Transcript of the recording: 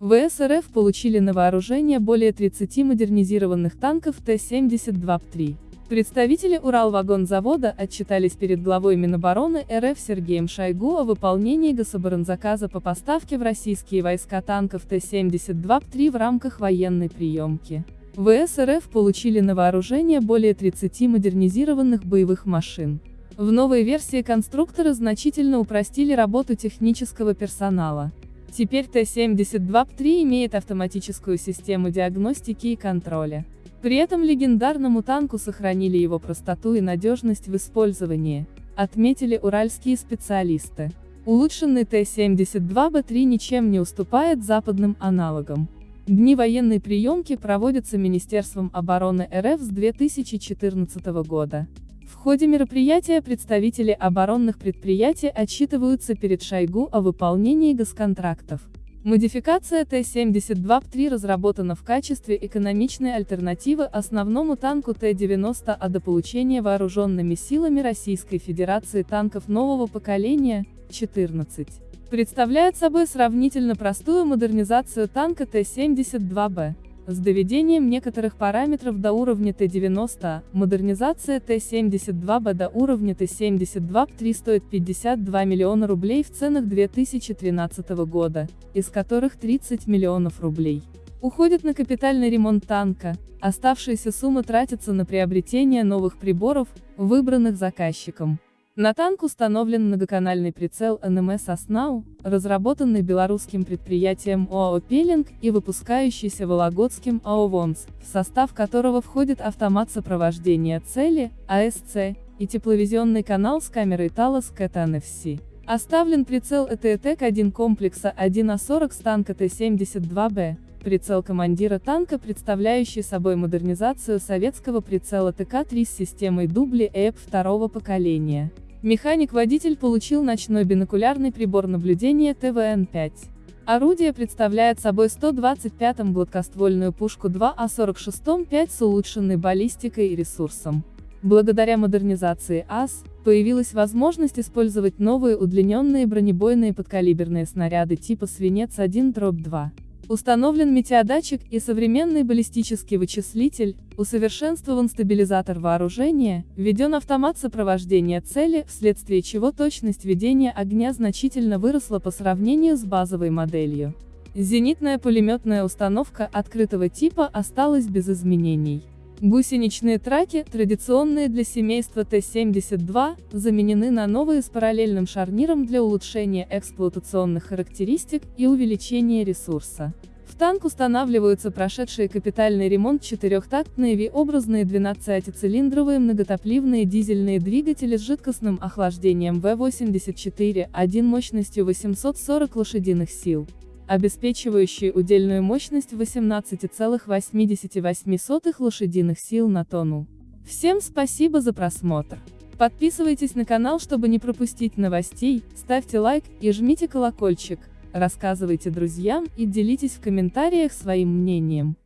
ВС РФ получили на вооружение более 30 модернизированных танков Т-72Б3. Представители Уралвагонзавода отчитались перед главой Минобороны РФ Сергеем Шойгу о выполнении гособоронзаказа по поставке в российские войска танков Т-72Б3 в рамках военной приемки. ВС РФ получили на вооружение более 30 модернизированных боевых машин. В новой версии конструкторы значительно упростили работу технического персонала. Теперь Т-72Б3 имеет автоматическую систему диагностики и контроля. При этом легендарному танку сохранили его простоту и надежность в использовании, отметили уральские специалисты. Улучшенный Т-72Б3 ничем не уступает западным аналогам. Дни военной приемки проводятся Министерством обороны РФ с 2014 года. В ходе мероприятия представители оборонных предприятий отчитываются перед Шойгу о выполнении госконтрактов. Модификация Т-72Б3 разработана в качестве экономичной альтернативы основному танку Т-90, а до получения вооруженными силами Российской Федерации танков нового поколения, 14. Представляет собой сравнительно простую модернизацию танка Т-72Б. С доведением некоторых параметров до уровня Т-90, модернизация Т-72Б до уровня Т-72Б3 стоит 52 миллиона рублей в ценах 2013 года, из которых 30 миллионов рублей уходит на капитальный ремонт танка, оставшаяся сумма тратится на приобретение новых приборов, выбранных заказчиком. На танк установлен многоканальный прицел НМС «Оснау», разработанный белорусским предприятием ОАО «Пелинг» и выпускающийся Вологодским ОАО «ВОНС», в состав которого входит автомат сопровождения цели, АСЦ, и тепловизионный канал с камерой Talos CAT NFC. Оставлен прицел ЭТЭТЭК-1 комплекса 1А40 с танка Т-72Б, прицел командира танка, представляющий собой модернизацию советского прицела ТК-3 с системой дубли ЭП второго поколения. Механик-водитель получил ночной бинокулярный прибор наблюдения ТВН-5. Орудие представляет собой 125-м гладкоствольную пушку 2А46-5 с улучшенной баллистикой и ресурсом. Благодаря модернизации АС, появилась возможность использовать новые удлиненные бронебойные подкалиберные снаряды типа «Свинец-1-2». Установлен метеодатчик и современный баллистический вычислитель, усовершенствован стабилизатор вооружения, введен автомат сопровождения цели, вследствие чего точность ведения огня значительно выросла по сравнению с базовой моделью. Зенитная пулеметная установка открытого типа осталась без изменений. Гусеничные траки, традиционные для семейства Т-72, заменены на новые с параллельным шарниром для улучшения эксплуатационных характеристик и увеличения ресурса. В танк устанавливаются прошедшие капитальный ремонт четырехтактные V-образные 12-цилиндровые многотопливные дизельные двигатели с жидкостным охлаждением В-84, 1 мощностью 840 лошадиных сил обеспечивающие удельную мощность 18,88 лошадиных сил на тонну. Всем спасибо за просмотр. Подписывайтесь на канал, чтобы не пропустить новостей, ставьте лайк и жмите колокольчик, рассказывайте друзьям и делитесь в комментариях своим мнением.